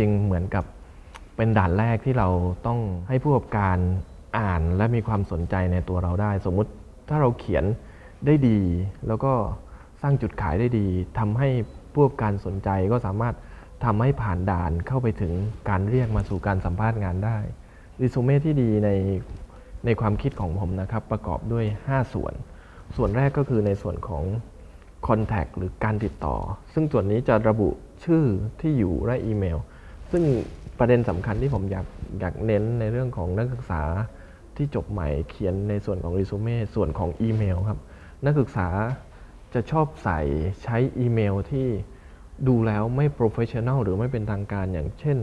ริง ๆ เหมือนกับเป็นด่านแรกที่เราต้องให้ผู้ประกอบการอ่านและมีความสนใจในตัวเราได้ สมมุติถ้าเราเขียนได้ดี แล้วก็สร้างจุดขายได้ดีทำให้ผู้ประกอบการสนใจก็สามารถทำให้ผ่านด่านเข้าไปถึงการเรียกมาสู่การสัมภาษณ์งานได้รีสูเม่ที่ดีในในความคิดของผมนะครับ ประกอบด้วย 5 ส่วน ส่วนแรกก็คือในส่วนของ Contact หรือการติดต่อ ซึ่งส่วนนี้จะระบุชื่อที่อยู่และอีเมล ซึ่งประเด็นสำคัญที่ผมอยากอยากเน้นในเรื่องของนักศึกษาที่จบใหม่เขียนในส่วนของรีสูเม่ส่วนของอีเมลครับ นักศึกษาจะชอบใส่ใช้อีเมลที่ดูแล้วไม่ professional หรือไม่เป็นทางการอย่างเช่น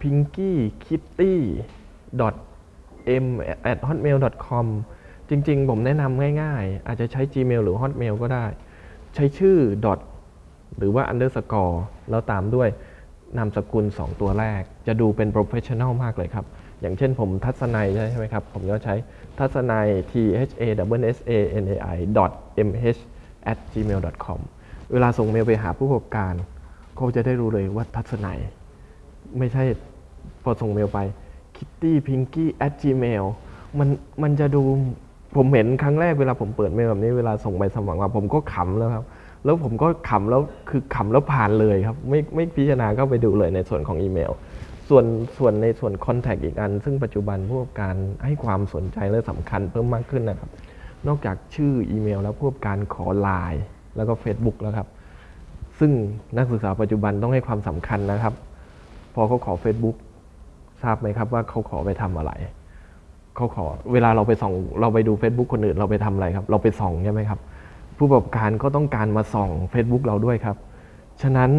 pinky kitty m at hotmail com จริงๆ ผมแนะนำง่ายๆ อาจจะใช้ Gmail หรือ Hotmail ก็ได้ ใช้ชื่อ dot หรือว่า underscore แล้วตามด้วย นามสกุล 2 ตัวแรก จะดูเป็น professional มากเลยครับ อย่างเช่นผมทัศนัยใช่ไหมครับ ผมก็ใช้ทัศนัย t h a s a n a i dot m h at gmail com เวลาส่งเมลไปหาผู้ประกอบการเขาจะได้รู้เลยว่าทัศนัย ไม่ใช่พอส่งเมลไป kitty pinky at gmail มันมันจะดูผมเห็นครั้งแรกเวลาผมเปิดเมลแบบนี้เวลาส่งไปสมัครมาผมก็ขำแล้วครับ แล้วผมก็ขำแล้วคือขำแล้วผ่านเลยครับ ไม่ไม่พิจารณาเข้าไปดูเลยในส่วนของอีเมล ส่วนส่วนในส่วน Contact อีกอัน ซึ่งปัจจุบันผู้ประกอบการให้ความสนใจและสำคัญเพิ่มมากขึ้นนะครับ นอกจากชื่ออีเมล แล้วผู้ประกอบการขอไลน์แล้วก็ Facebook แล้วครับ ซึ่งนักศึกษาปัจจุบันต้องให้ความสำคัญนะครับ พอเขาขอ Facebook ทราบไหมครับว่าเขาขอไปทำอะไรเขาขอเวลาเราไปส่องเราไปดู Facebook คนอื่นเราไปทำอะไรครับ เราไปส่องใช่ไหมครับ ผู้ประกอบการก็ต้องการมาส่อง Facebook เราด้วยครับ ฉะนั้น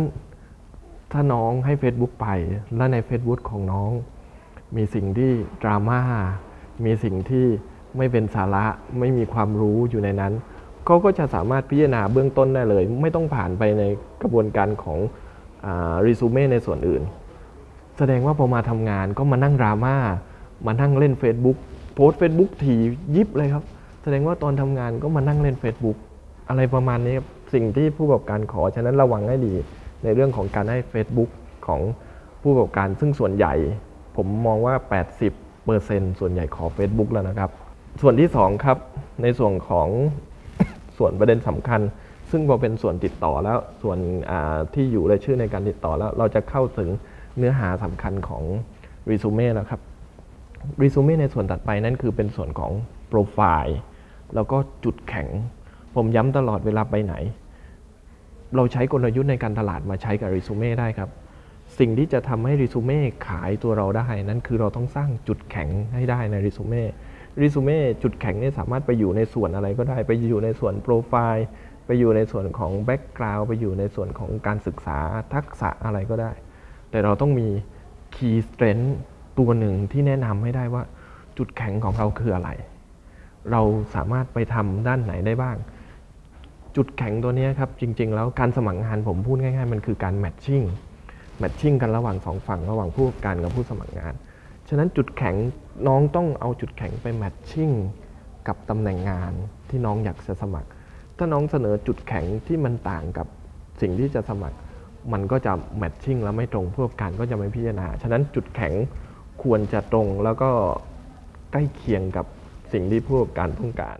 ถ้าน้องให้ Facebook ไป และใน Facebook ของน้อง มีสิ่งที่ดราม่า มีสิ่งที่ไม่เป็นสาระ ไม่มีความรู้อยู่ในนั้นเขาก็จะสามารถพิจารณาเบื้องต้นได้เลย ไม่ต้องผ่านไปในกระบวนการของรีซูเม่ในส่วนอื่น แสดงว่าพอมาทำงานก็มานั่งดราม่า มานั่งเล่น Facebook โพสเฟซบุ๊กทียิบเลยครับ แสดงว่าตอนทำงานก็มานั่งเล่น Facebook อะไรประมาณนี้ครับสิ่งที่ผู้ประกอบการขอ ฉะนั้นระวังให้ดีในเรื่องของการให้ Facebook ของผู้ประกอบการซึ่งส่วนใหญ่ ผมมองว่า 80%ส่วนใหญ่ขอ Facebook แล้วนะครับ ส่วนที่ 2 ครับ ในส่วนของส่วนประเด็นสำคัญ ซึ่งพอเป็นส่วนติดต่อแล้วส่วนที่อยู่และชื่อในการติดต่อแล้ว เราจะเข้าถึงเนื้อหาสำคัญของรีสูเม่แล้วครับรีสูเม่ในส่วนตัดไปนั่นคือเป็นส่วนของโปรไฟล์แล้วก็จุดแข็ง ผมย้ำตลอดเวลาไปไหน เราใช้กลยุทธ์ในการตลาดมาใช้กับรีสูเม่ได้ครับ สิ่งที่จะทำให้รีสูเม่ขายตัวเราได้ นั่นคือเราต้องสร้างจุดแข็งให้ได้ในรีสูเม่รีสูเม่จุดแข็งนี่สามารถไปอยู่ในส่วนอะไรก็ได้ ไปอยู่ในส่วนโปรไฟล์ไปอยู่ในส่วนของแบ็กกราวด์ไปอยู่ในส่วนของการศึกษาทักษะอะไรก็ได้ แต่เราต้องมี Key Strength ตัวหนึ่งที่แนะนำให้ได้ว่าจุดแข็งของเราคืออะไร เราสามารถไปทำด้านไหนได้บ้าง จุดแข็งตัวนี้ครับจริง ๆ แล้วการสมัครงานผมพูดง่ายๆ มันคือการแมทชิ่งแมทชิ่งกันระหว่างสองฝั่งระหว่างผู้ประกอบการกับผู้สมัครงาน ฉะนั้นจุดแข็งน้องต้องเอาจุดแข็งไปแมทชิ่งกับตำแหน่งงานที่น้องอยากจะสมัคร ถ้าน้องเสนอจุดแข็งที่มันต่างกับสิ่งที่จะสมัคร มันก็จะแมทชิ่งแล้วไม่ตรงผู้ประกอบการก็จะไม่พิจารณา ฉะนั้นจุดแข็งควรจะตรงแล้วก็ใกล้เคียงกับสิ่งที่ผู้ประกอบการต้องการ